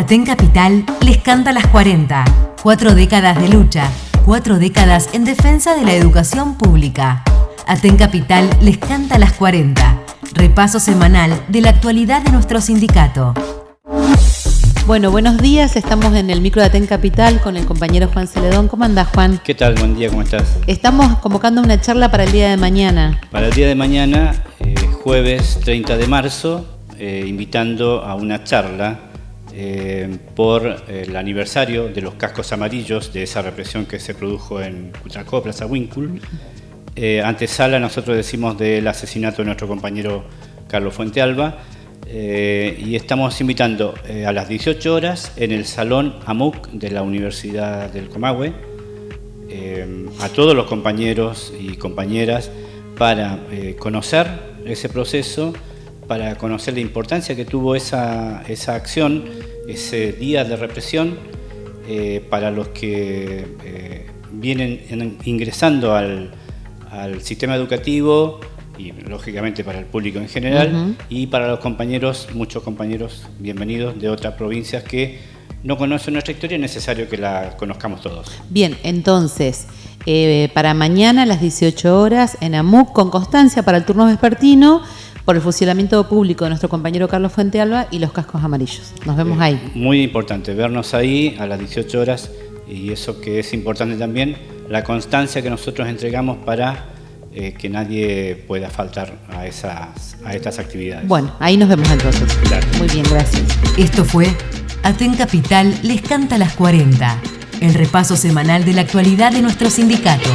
Aten Capital les canta las 40. Cuatro décadas de lucha, cuatro décadas en defensa de la educación pública. Aten Capital les canta las 40. Repaso semanal de la actualidad de nuestro sindicato. Bueno, buenos días. Estamos en el micro de Aten Capital con el compañero Juan Celedón. ¿Cómo andás, Juan? ¿Qué tal? Buen día, ¿cómo estás? Estamos convocando una charla para el día de mañana. Para el día de mañana, eh, jueves 30 de marzo, eh, invitando a una charla eh, por el aniversario de los cascos amarillos de esa represión que se produjo en Cutracó, Plaza Winkle. Eh, antesala, nosotros decimos del asesinato de nuestro compañero Carlos Fuentealba. Eh, y estamos invitando eh, a las 18 horas en el Salón AMUC de la Universidad del Comahue eh, a todos los compañeros y compañeras para eh, conocer ese proceso, para conocer la importancia que tuvo esa, esa acción, ese día de represión, eh, para los que eh, vienen en- ingresando al, al sistema educativo y lógicamente para el público en general y para los compañeros, muchos compañeros bienvenidos de otras provincias que no conocen nuestra historia, es necesario que la conozcamos todos. Bien, entonces, eh, para mañana a las 18 horas en AMUC con constancia para el turno vespertino por el fusilamiento público de nuestro compañero Carlos Fuentealba y los cascos amarillos. Nos vemos Eh, ahí. Muy importante vernos ahí a las 18 horas y eso que es importante también, la constancia que nosotros entregamos para eh, que nadie pueda faltar a, esas, a estas actividades. Bueno, ahí nos vemos entonces. Claro. Muy bien, gracias. Esto fue Aten Capital les canta las 40. El repaso semanal de la actualidad de nuestro sindicato.